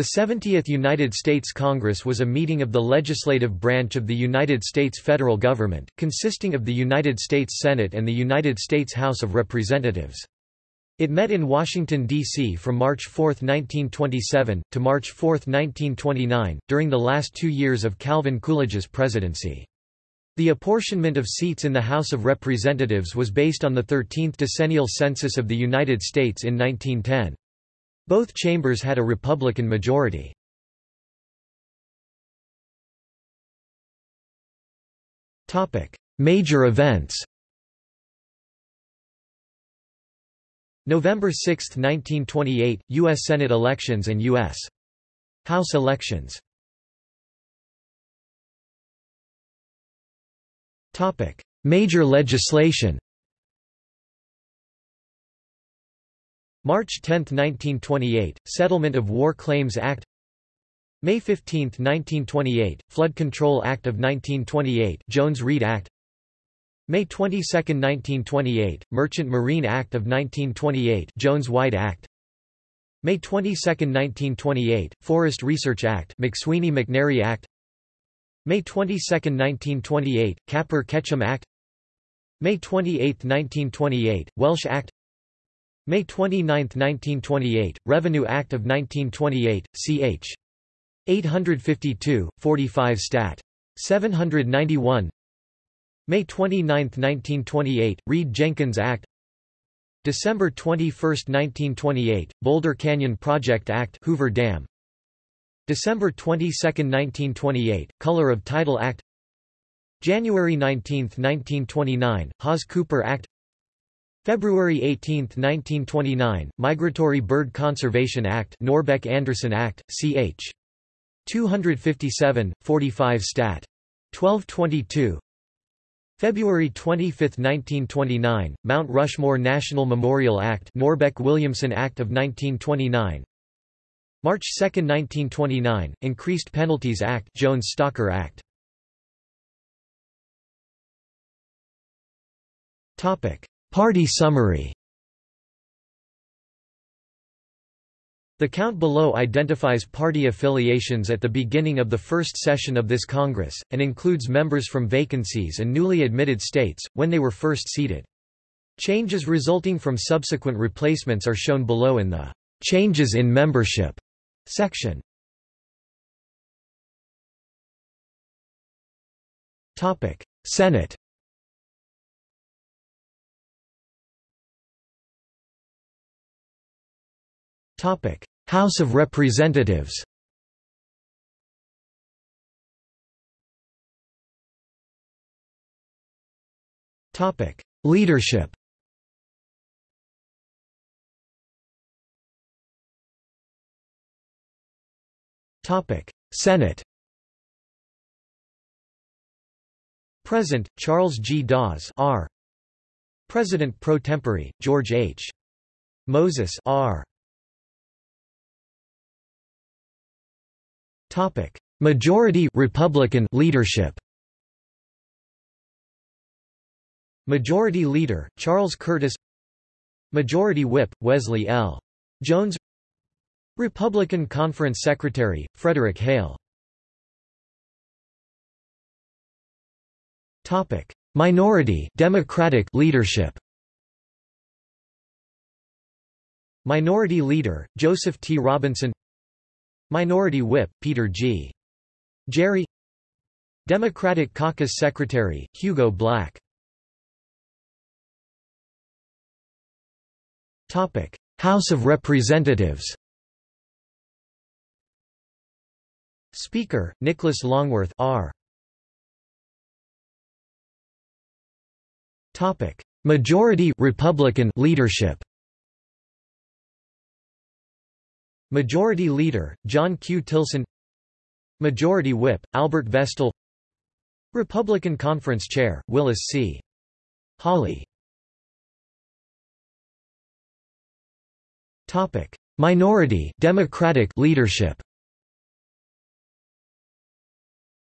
The 70th United States Congress was a meeting of the legislative branch of the United States federal government, consisting of the United States Senate and the United States House of Representatives. It met in Washington, D.C. from March 4, 1927, to March 4, 1929, during the last two years of Calvin Coolidge's presidency. The apportionment of seats in the House of Representatives was based on the 13th decennial census of the United States in 1910. Both chambers had a Republican majority. Major events November 6, 1928, U.S. Senate elections and U.S. House elections Major legislation March 10, 1928, Settlement of War Claims Act. May 15, 1928, Flood Control Act of 1928 Jones-Reid Act. May 22, 1928, Merchant Marine Act of 1928 Jones-White Act. May 22, 1928, Forest Research Act McSweeney-McNary Act. May 22, 1928, Capper-Ketchum Act. May 28, 1928, Welch Act May 29, 1928, Revenue Act of 1928, ch. 852, 45 Stat. 791 May 29, 1928, Reed-Jenkins Act. December 21, 1928, Boulder Canyon Project Act Hoover Dam. December 22, 1928, Color of Title Act. January 19, 1929, Hawes-Cooper Act February 18, 1929, Migratory Bird Conservation Act Norbeck-Anderson Act, ch. 257, 45 Stat. 1222 February 25, 1929, Mount Rushmore National Memorial Act Norbeck-Williamson Act of 1929 March 2, 1929, Increased Penalties Act Jones-Stalker Act Topic Party summary The count below identifies party affiliations at the beginning of the first session of this Congress, and includes members from vacancies and newly admitted states, when they were first seated. Changes resulting from subsequent replacements are shown below in the "'Changes in Membership' section. Senate House of Representatives Leadership Topic Senate Present, Charles G. Dawes R. President pro tempore, George H. Moses R. Topic: Majority Republican leadership. Majority Leader Charles Curtis. Majority Whip Wesley L. Jones. Republican Conference Secretary Frederick Hale. Minority Democratic leadership. Minority Leader Joseph T. Robinson Minority Whip, Peter G. Gerry Democratic Caucus Secretary, Hugo Black. House of Representatives. Speaker, Nicholas Longworth R. Majority Republican leadership Majority Leader, John Q. Tilson Majority Whip, Albert Vestal Republican Conference Chair, Willis C. Hawley Minority Democratic leadership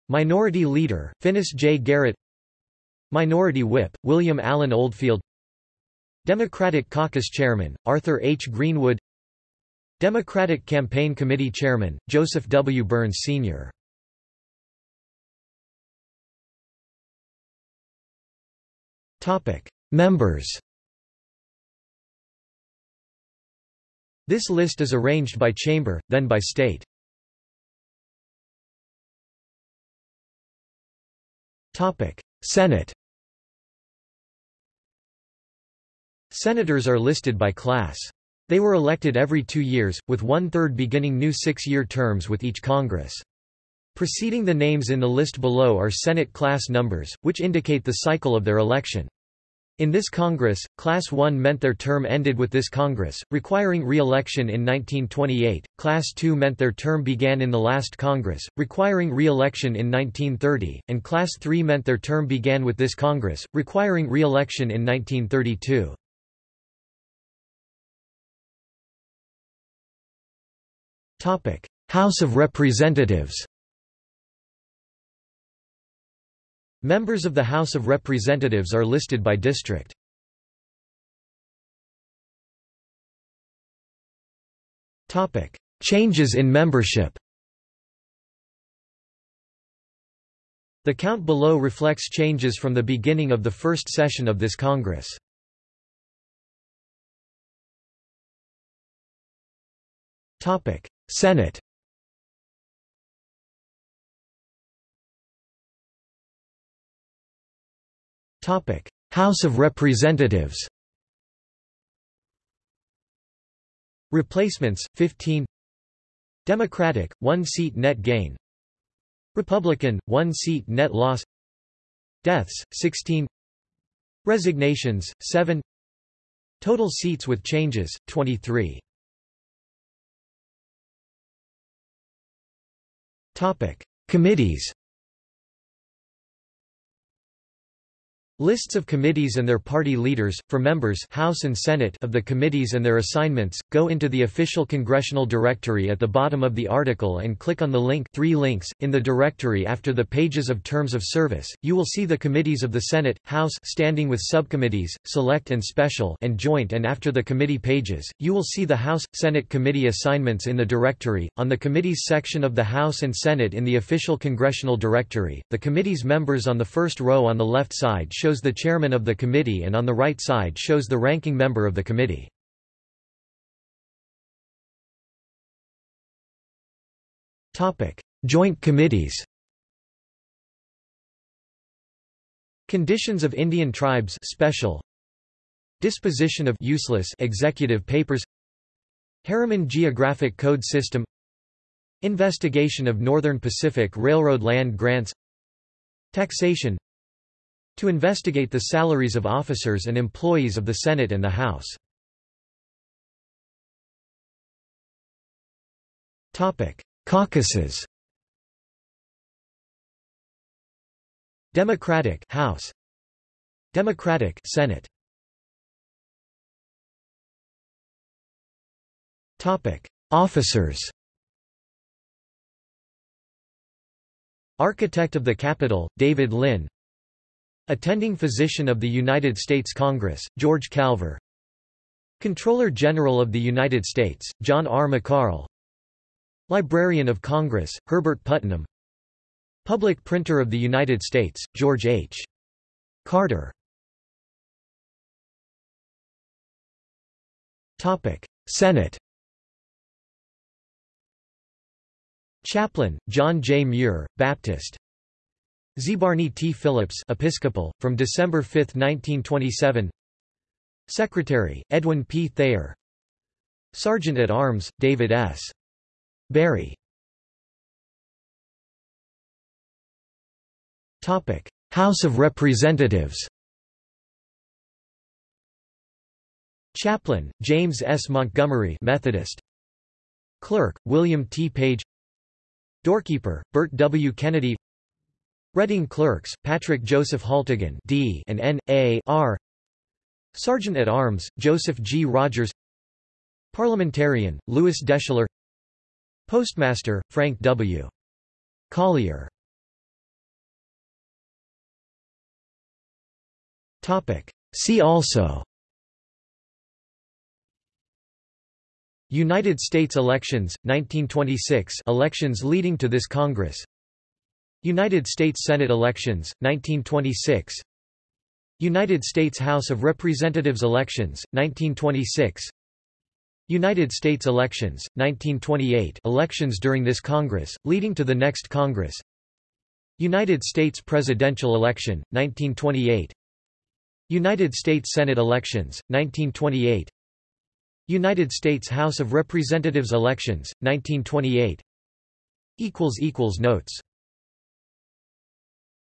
Minority Leader, Finis J. Garrett Minority Whip, William Allen Oldfield Democratic Caucus Chairman, Arthur H. Greenwood Democratic Campaign Committee Chairman, Joseph W. Byrns Sr. Members This list is arranged by chamber, then by state. Senate Senators are listed by class. They were elected every two years, with one-third beginning new six-year terms with each Congress. Preceding the names in the list below are Senate class numbers, which indicate the cycle of their election. In this Congress, Class 1 meant their term ended with this Congress, requiring re-election in 1928, Class 2 meant their term began in the last Congress, requiring re-election in 1930, and Class 3 meant their term began with this Congress, requiring re-election in 1932. House of Representatives Members of the House of Representatives are listed by district. Changes in membership The count below reflects changes from the beginning of the first session of this Congress. Senate. House of Representatives. Replacements 15 Democratic 1 seat net gain. Republican 1 seat net loss. Deaths 16 Resignations 7 Total seats with changes 23 Committees Lists of committees and their party leaders, for members House and Senate of the committees and their assignments, go into the official congressional directory at the bottom of the article and click on the link three links, in the directory after the pages of terms of service. You will see the committees of the Senate, House standing with subcommittees, select and special and joint and after the committee pages, you will see the House, Senate committee assignments in the directory. On the committees section of the House and Senate in the official congressional directory, the committee's members on the first row on the left side show shows the chairman of the committee and on the right side shows the ranking member of the committee. Joint committees Conditions of Indian tribes special Disposition of useless executive papers Harriman Geographic Code System Investigation of Northern Pacific Railroad land grants Taxation to investigate the salaries of officers and employees of the Senate and the House. Caucuses. Democratic House. Democratic Senate. Topic Officers. Architect of the Capitol David Lynn Attending Physician of the United States Congress, George Calver Controller General of the United States, John R. McCarl Librarian of Congress, Herbert Putnam Public Printer of the United States, George H. Carter Senate Chaplain, John J. Muir, Baptist ZeBarney T. Phillips Episcopal, from December 5, 1927 Secretary, Edwin P. Thayer Sergeant at Arms, David S. Barry House of Representatives Chaplain, James S. Montgomery Methodist Clerk, William T. Page Doorkeeper, Bert W. Kennedy Reading Clerks, Patrick Joseph Haltigan D and N. A. R. Sergeant at Arms, Joseph G. Rogers Parliamentarian, Lewis Deschler Postmaster, Frank W. Collier See also United States elections, 1926 elections leading to this Congress United States Senate elections, 1926 United States House of Representatives elections, 1926 United States elections, 1928 elections during this Congress, leading to the next Congress. United States presidential election, 1928 United States Senate elections, 1928 United States House of Representatives elections, 1928 Notes